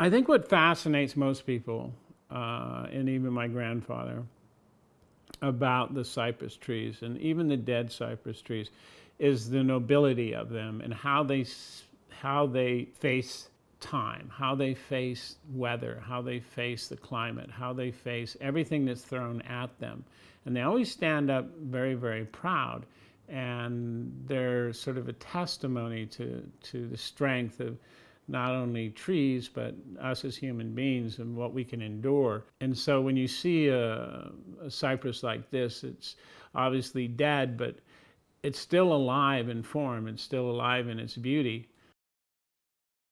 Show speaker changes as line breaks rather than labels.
I think what fascinates most people, uh, and even my grandfather, about the cypress trees and even the dead cypress trees is the nobility of them and how they how they face time, how they face weather, how they face the climate, how they face everything that's thrown at them. And they always stand up very, very proud. And they're sort of a testimony to, to the strength of not only trees, but us as human beings and what we can endure. And so when you see a, a cypress like this, it's obviously dead, but it's still alive in form, it's still alive in its beauty